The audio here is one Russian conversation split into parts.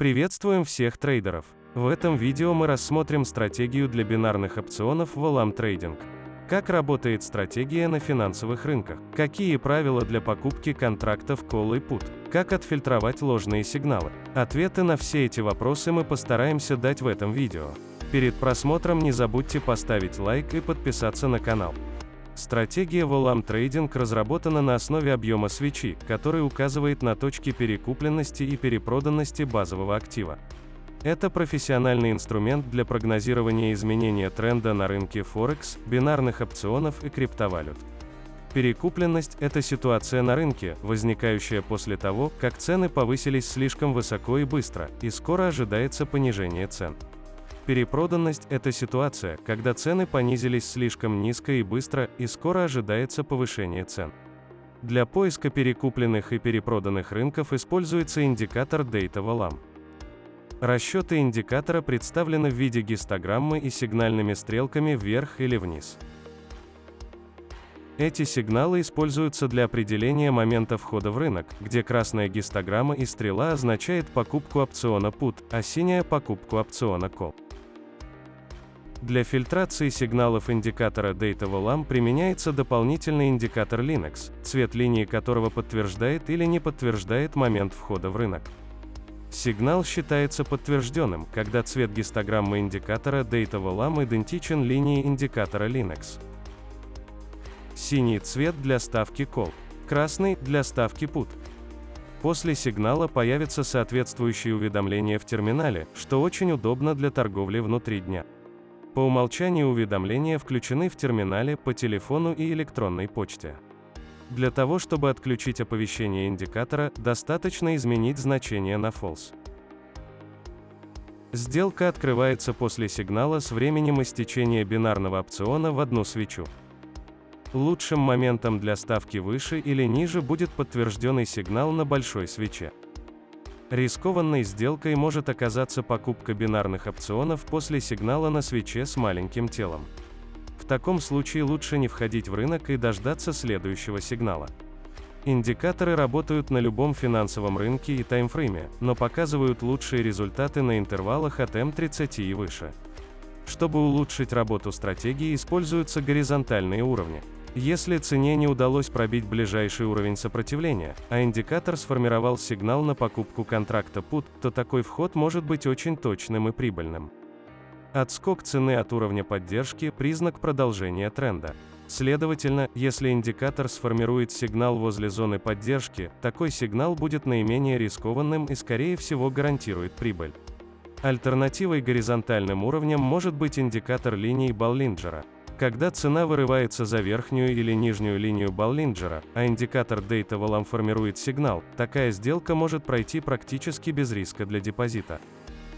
Приветствуем всех трейдеров! В этом видео мы рассмотрим стратегию для бинарных опционов в Olam Trading. Как работает стратегия на финансовых рынках? Какие правила для покупки контрактов Call и Put? Как отфильтровать ложные сигналы? Ответы на все эти вопросы мы постараемся дать в этом видео. Перед просмотром не забудьте поставить лайк и подписаться на канал. Стратегия Volam Trading разработана на основе объема свечи, который указывает на точки перекупленности и перепроданности базового актива. Это профессиональный инструмент для прогнозирования изменения тренда на рынке Форекс, бинарных опционов и криптовалют. Перекупленность – это ситуация на рынке, возникающая после того, как цены повысились слишком высоко и быстро, и скоро ожидается понижение цен. Перепроданность – это ситуация, когда цены понизились слишком низко и быстро, и скоро ожидается повышение цен. Для поиска перекупленных и перепроданных рынков используется индикатор Data Volam. Расчеты индикатора представлены в виде гистограммы и сигнальными стрелками вверх или вниз. Эти сигналы используются для определения момента входа в рынок, где красная гистограмма и стрела означает покупку опциона PUT, а синяя – покупку опциона CALL. Для фильтрации сигналов индикатора Data Volam применяется дополнительный индикатор Linux, цвет линии которого подтверждает или не подтверждает момент входа в рынок. Сигнал считается подтвержденным, когда цвет гистограммы индикатора Data Volam идентичен линии индикатора Linux. Синий цвет для ставки Call, красный – для ставки Put. После сигнала появится соответствующее уведомление в терминале, что очень удобно для торговли внутри дня. По умолчанию уведомления включены в терминале, по телефону и электронной почте. Для того, чтобы отключить оповещение индикатора, достаточно изменить значение на false. Сделка открывается после сигнала с временем истечения бинарного опциона в одну свечу. Лучшим моментом для ставки выше или ниже будет подтвержденный сигнал на большой свече. Рискованной сделкой может оказаться покупка бинарных опционов после сигнала на свече с маленьким телом. В таком случае лучше не входить в рынок и дождаться следующего сигнала. Индикаторы работают на любом финансовом рынке и таймфрейме, но показывают лучшие результаты на интервалах от М30 и выше. Чтобы улучшить работу стратегии, используются горизонтальные уровни. Если цене не удалось пробить ближайший уровень сопротивления, а индикатор сформировал сигнал на покупку контракта PUT, то такой вход может быть очень точным и прибыльным. Отскок цены от уровня поддержки – признак продолжения тренда. Следовательно, если индикатор сформирует сигнал возле зоны поддержки, такой сигнал будет наименее рискованным и скорее всего гарантирует прибыль. Альтернативой горизонтальным уровням может быть индикатор линии Боллинджера – когда цена вырывается за верхнюю или нижнюю линию Боллинджера, а индикатор Data Volam формирует сигнал, такая сделка может пройти практически без риска для депозита.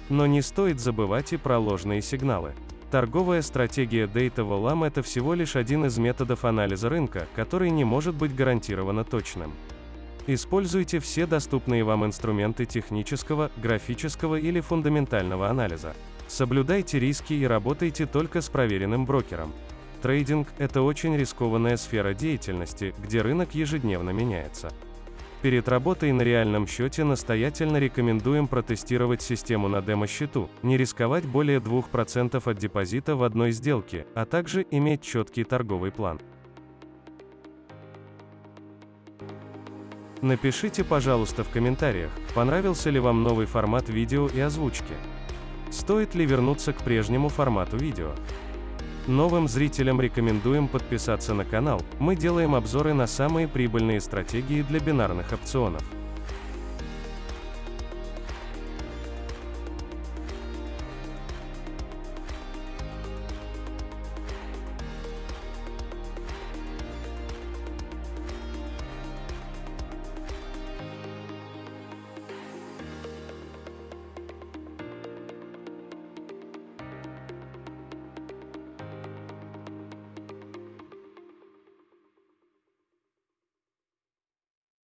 Но не стоит забывать и про ложные сигналы. Торговая стратегия Data Volam – это всего лишь один из методов анализа рынка, который не может быть гарантированно точным. Используйте все доступные вам инструменты технического, графического или фундаментального анализа. Соблюдайте риски и работайте только с проверенным брокером. Трейдинг – это очень рискованная сфера деятельности, где рынок ежедневно меняется. Перед работой на реальном счете настоятельно рекомендуем протестировать систему на демо-счету, не рисковать более 2% от депозита в одной сделке, а также иметь четкий торговый план. Напишите, пожалуйста, в комментариях, понравился ли вам новый формат видео и озвучки. Стоит ли вернуться к прежнему формату видео? Новым зрителям рекомендуем подписаться на канал, мы делаем обзоры на самые прибыльные стратегии для бинарных опционов.